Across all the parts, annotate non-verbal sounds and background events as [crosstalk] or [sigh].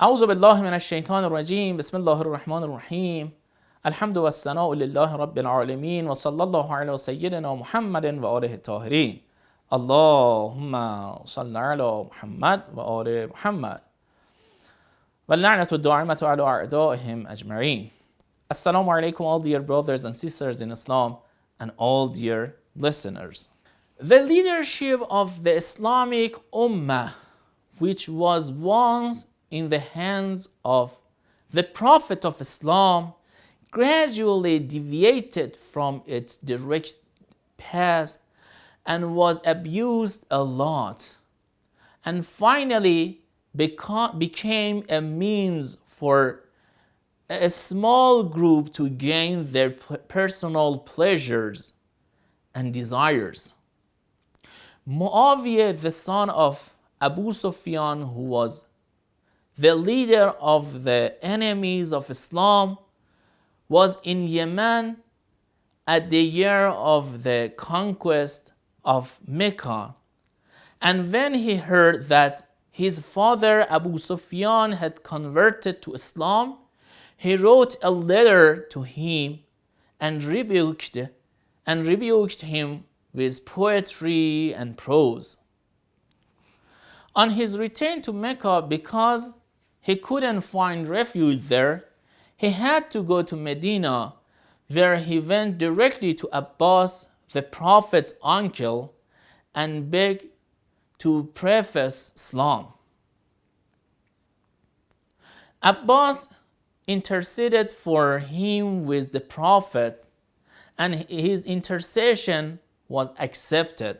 أعوذ بالله من الشيطان الرجيم بسم الله الرحمن الرحيم الحمد والثناء لله رب العالمين وصلى الله على سيدنا محمد وآله الطاهرين اللهم صل على محمد وآل محمد واللعنة الدائمة على أعدائهم أجمعين Assalamu alaikum all dear brothers and sisters in Islam and all dear listeners. The leadership of the Islamic Ummah which was once in the hands of the Prophet of Islam gradually deviated from its direct path and was abused a lot and finally became a means for a small group to gain their personal pleasures and desires. Muawiyah, the son of Abu Sufyan, who was the leader of the enemies of Islam, was in Yemen at the year of the conquest of Mecca. And when he heard that his father Abu Sufyan had converted to Islam, he wrote a letter to him and rebuked and rebuked him with poetry and prose. On his return to Mecca, because he couldn't find refuge there, he had to go to Medina, where he went directly to Abbas, the Prophet's uncle, and begged to preface Islam. Abbas interceded for him with the Prophet, and his intercession was accepted.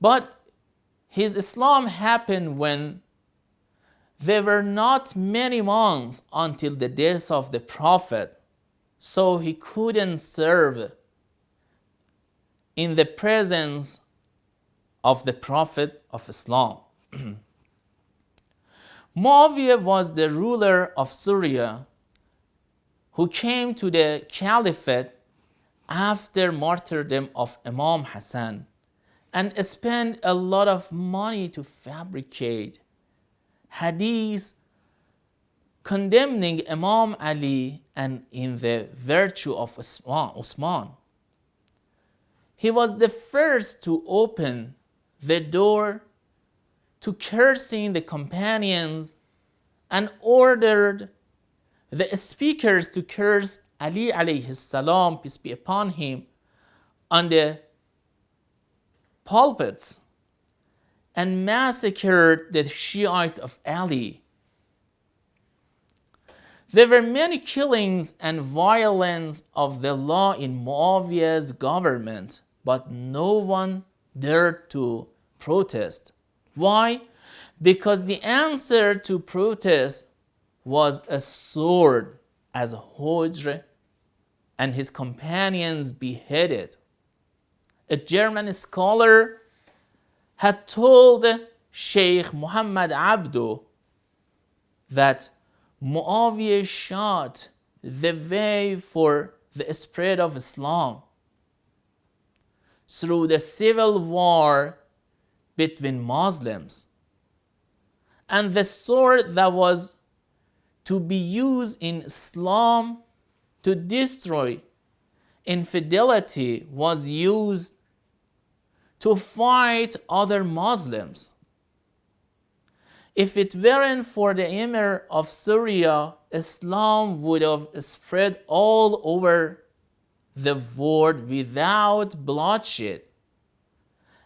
But his Islam happened when there were not many months until the death of the Prophet, so he couldn't serve in the presence of the Prophet of Islam. [clears throat] Muawiyah was the ruler of Syria who came to the caliphate after martyrdom of Imam Hassan and spent a lot of money to fabricate hadith condemning Imam Ali and in the virtue of Usman. He was the first to open the door to cursing the companions and ordered the speakers to curse Ali alayhi salam, peace be upon him, on the pulpits and massacred the Shiite of Ali. There were many killings and violence of the law in Muawiyah's government, but no one dared to protest. Why? Because the answer to protest was a sword as Hujr and his companions beheaded. A German scholar had told Sheikh Muhammad Abdu that Muawiyah shot the way for the spread of Islam through the civil war between Muslims. And the sword that was to be used in Islam to destroy infidelity was used to fight other Muslims. If it weren't for the Emir of Syria, Islam would have spread all over the world without bloodshed,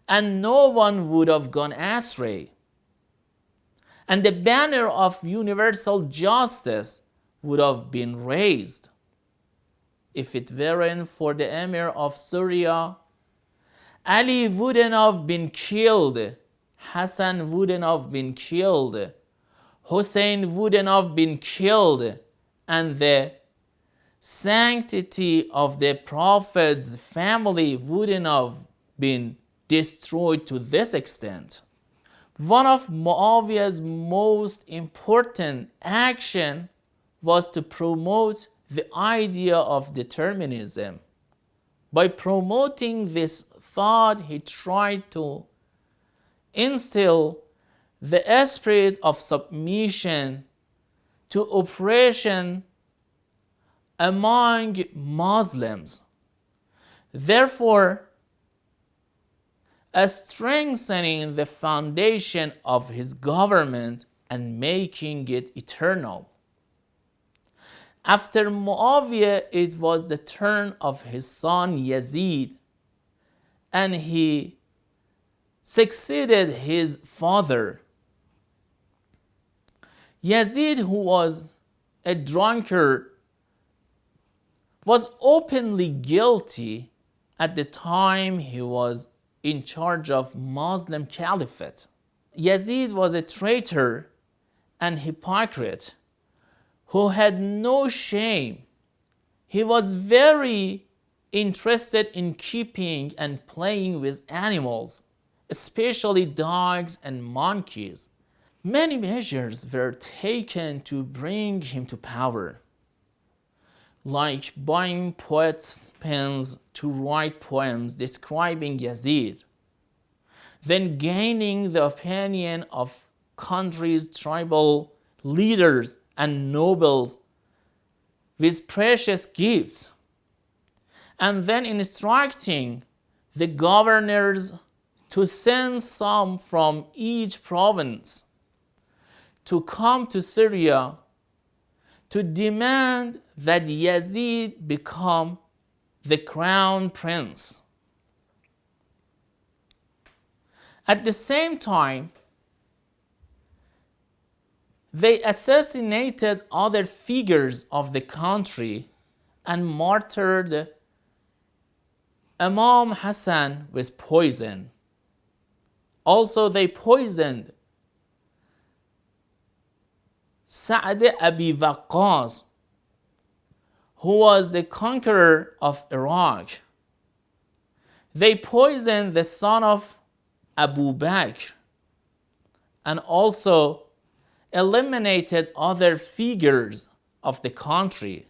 and no one would have gone astray. And the banner of universal justice would have been raised. If it weren't for the Emir of Syria, Ali wouldn't have been killed. Hassan wouldn't have been killed. Hussein wouldn't have been killed. And the sanctity of the Prophet's family wouldn't have been destroyed to this extent. One of Muawiyah's most important action was to promote the idea of determinism. By promoting this thought, he tried to instill the spirit of submission to oppression among Muslims. Therefore, a strengthening the foundation of his government and making it eternal. After Muawiyah, it was the turn of his son Yazid, and he succeeded his father. Yazid, who was a drunkard, was openly guilty at the time he was in charge of Muslim caliphate. Yazid was a traitor and hypocrite who had no shame. He was very interested in keeping and playing with animals, especially dogs and monkeys. Many measures were taken to bring him to power, like buying poets' pens to write poems describing Yazid, then gaining the opinion of country's tribal leaders and nobles with precious gifts, and then instructing the governors to send some from each province to come to Syria to demand that Yazid become the crown prince. At the same time, they assassinated other figures of the country and martyred Imam Hassan with poison. Also, they poisoned Sa'd Abi Waqqas, who was the conqueror of Iraq. They poisoned the son of Abu Bakr and also eliminated other figures of the country.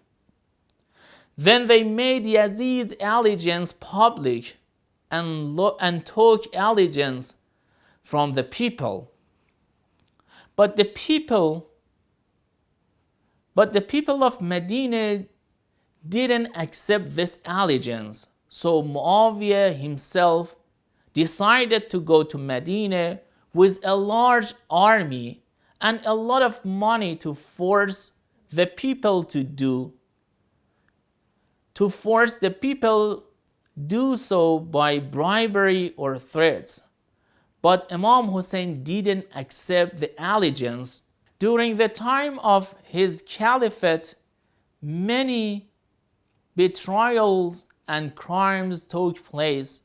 Then they made Yazid's allegiance public and, and took allegiance from the people. But the people but the people of Medina didn't accept this allegiance. So Muawiyah himself decided to go to Medina with a large army and a lot of money to force the people to do to force the people do so by bribery or threats but imam hussein didn't accept the allegiance during the time of his caliphate many betrayals and crimes took place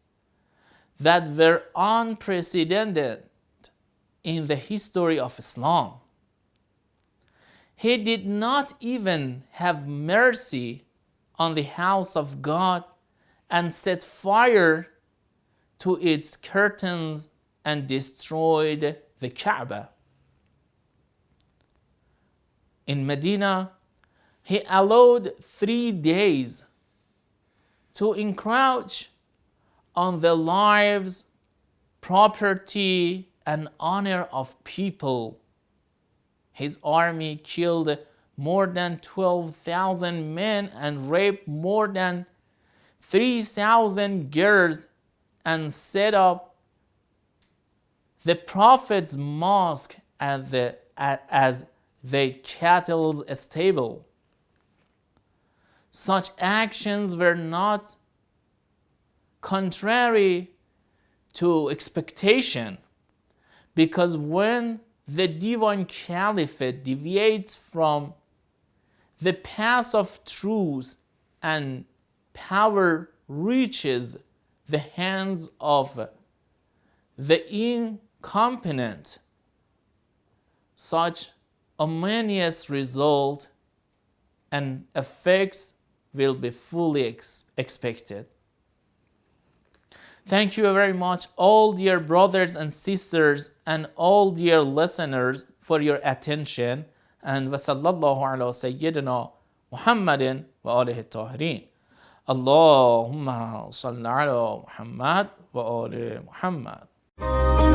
that were unprecedented in the history of Islam. He did not even have mercy on the house of God and set fire to its curtains and destroyed the Kaaba. In Medina, he allowed three days to encroach on the lives, property, and honor of people. His army killed more than 12,000 men and raped more than 3,000 girls and set up the Prophet's mosque as the, as the cattle's stable. Such actions were not contrary to expectation because when the divine caliphate deviates from the path of truth and power reaches the hands of the incompetent, such ominous result and effects will be fully ex expected. Thank you very much, all dear brothers and sisters, and all dear listeners, for your attention. And وصلى الله على سيدنا محمد وآله الطاهرين. اللهم صل على محمد وآل محمد.